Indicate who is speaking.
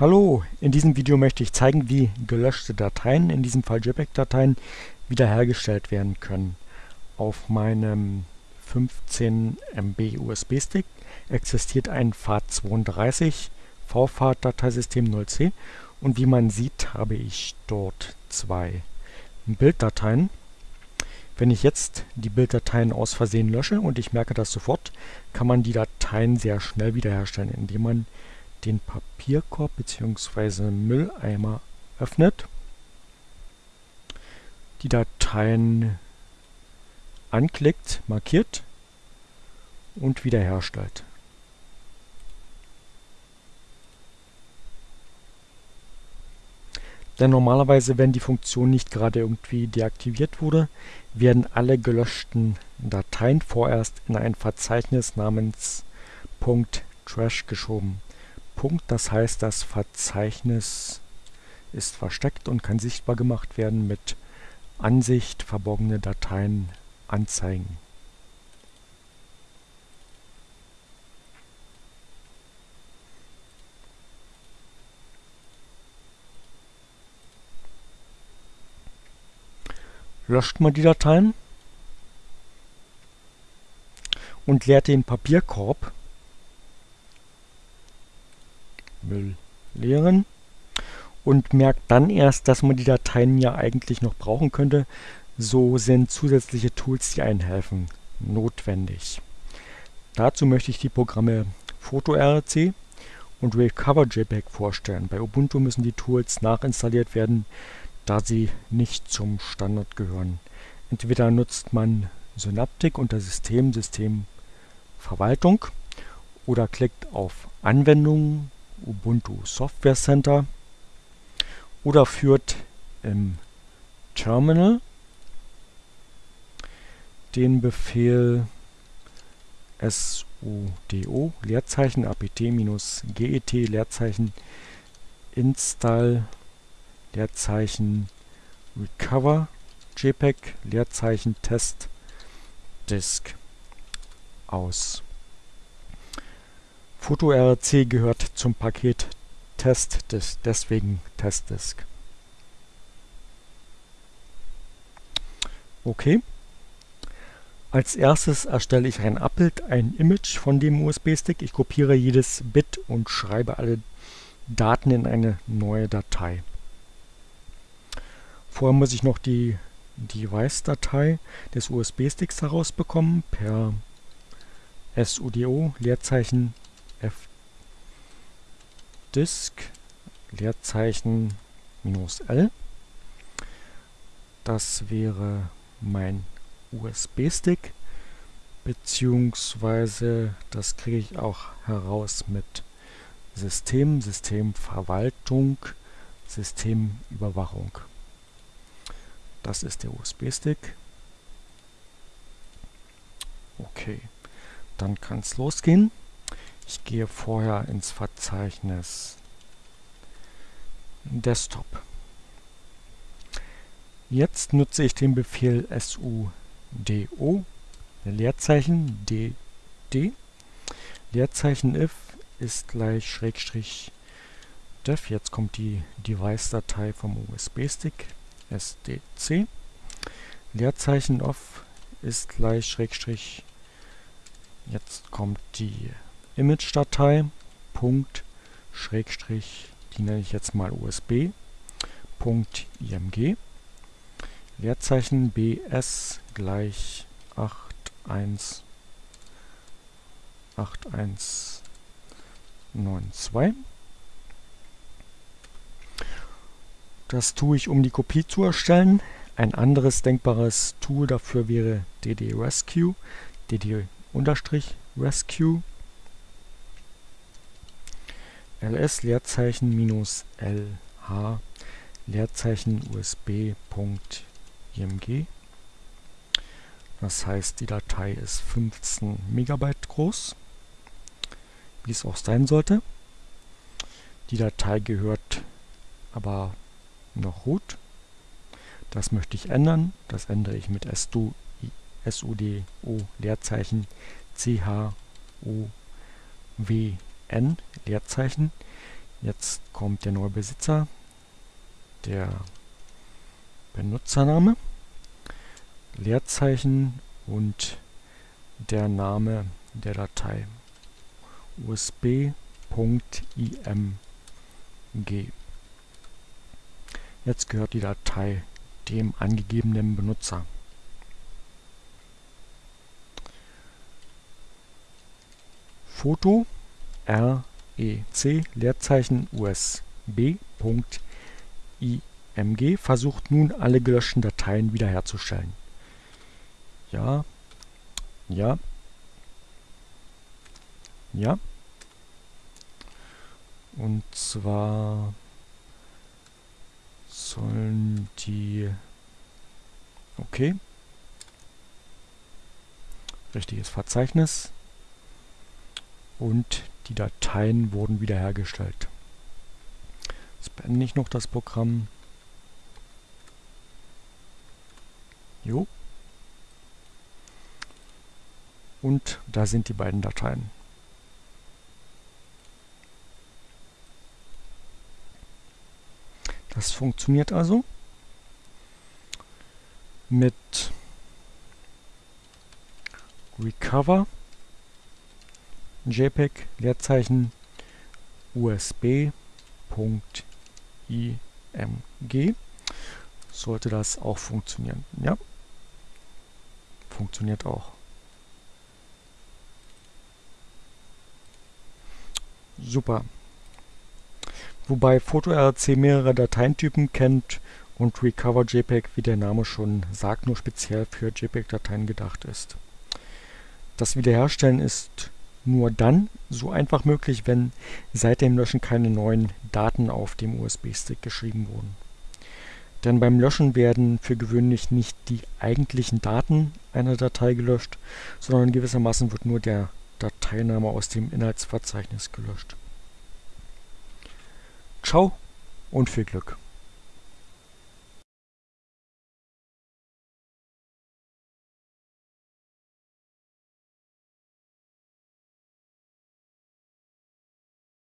Speaker 1: Hallo, in diesem Video möchte ich zeigen, wie gelöschte Dateien, in diesem Fall JPEG-Dateien, wiederhergestellt werden können. Auf meinem 15 MB USB-Stick existiert ein FAT32 VFAT-Dateisystem 0C und wie man sieht, habe ich dort zwei Bilddateien. Wenn ich jetzt die Bilddateien aus Versehen lösche und ich merke das sofort, kann man die Dateien sehr schnell wiederherstellen, indem man den Papierkorb bzw. Mülleimer öffnet, die Dateien anklickt, markiert und wiederherstellt. Denn normalerweise, wenn die Funktion nicht gerade irgendwie deaktiviert wurde, werden alle gelöschten Dateien vorerst in ein Verzeichnis namens .trash geschoben. Punkt. Das heißt, das Verzeichnis ist versteckt und kann sichtbar gemacht werden mit Ansicht verborgene Dateien anzeigen. Löscht man die Dateien und leert den Papierkorb Müll leeren und merkt dann erst, dass man die Dateien ja eigentlich noch brauchen könnte. So sind zusätzliche Tools, die einen helfen, notwendig. Dazu möchte ich die Programme PhotoRC und RecoverJPEG vorstellen. Bei Ubuntu müssen die Tools nachinstalliert werden, da sie nicht zum Standard gehören. Entweder nutzt man Synaptic unter System, System Verwaltung oder klickt auf Anwendungen Ubuntu Software Center oder führt im Terminal den Befehl sudo Leerzeichen apt-get Leerzeichen install Leerzeichen recover jpeg Leerzeichen test disk aus. PhotoRC gehört zum Paket TestDisk, deswegen TestDisk. Okay. Als erstes erstelle ich ein Abbild, ein Image von dem USB-Stick. Ich kopiere jedes Bit und schreibe alle Daten in eine neue Datei. Vorher muss ich noch die Device-Datei des USB-Sticks herausbekommen per sudo Leerzeichen fdisk Leerzeichen minus L. Das wäre mein USB-Stick, beziehungsweise das kriege ich auch heraus mit System, Systemverwaltung, Systemüberwachung. Das ist der USB-Stick. Okay, dann kann es losgehen. Ich gehe vorher ins Verzeichnis Desktop. Jetzt nutze ich den Befehl sudo Leerzeichen dd Leerzeichen if ist gleich Schrägstrich def. Jetzt kommt die Device-Datei vom USB-Stick sdc. Leerzeichen off ist gleich Schrägstrich. Jetzt kommt die Image-Datei, Punkt, Schrägstrich, die nenne ich jetzt mal USB, Punkt .img, Leerzeichen bs gleich 8192. Das tue ich, um die Kopie zu erstellen. Ein anderes denkbares Tool dafür wäre dd-rescue, dd-rescue ls Leerzeichen minus lh Leerzeichen usb.img das heißt die Datei ist 15 Megabyte groß wie es auch sein sollte. Die Datei gehört aber noch root. Das möchte ich ändern. Das ändere ich mit sudo Leerzeichen c h o w n Leerzeichen Jetzt kommt der neue Besitzer, der Benutzername, Leerzeichen und der Name der Datei usb.img. Jetzt gehört die Datei dem angegebenen Benutzer. Foto REC Leerzeichen USB.img versucht nun alle gelöschten Dateien wiederherzustellen. Ja, ja, ja. Und zwar sollen die... Okay. Richtiges Verzeichnis. Und die Dateien wurden wiederhergestellt. Jetzt beende ich noch das Programm. Jo. Und da sind die beiden Dateien. Das funktioniert also mit Recover JPEG Leerzeichen USB.img sollte das auch funktionieren. Ja, funktioniert auch. Super. Wobei PhotoRC mehrere Dateientypen kennt und Recover JPEG, wie der Name schon sagt, nur speziell für JPEG-Dateien gedacht ist. Das Wiederherstellen ist nur dann so einfach möglich, wenn seit dem Löschen keine neuen Daten auf dem USB-Stick geschrieben wurden. Denn beim Löschen werden für gewöhnlich nicht die eigentlichen Daten einer Datei gelöscht, sondern gewissermaßen wird nur der Dateiname aus dem Inhaltsverzeichnis gelöscht. Ciao und viel Glück!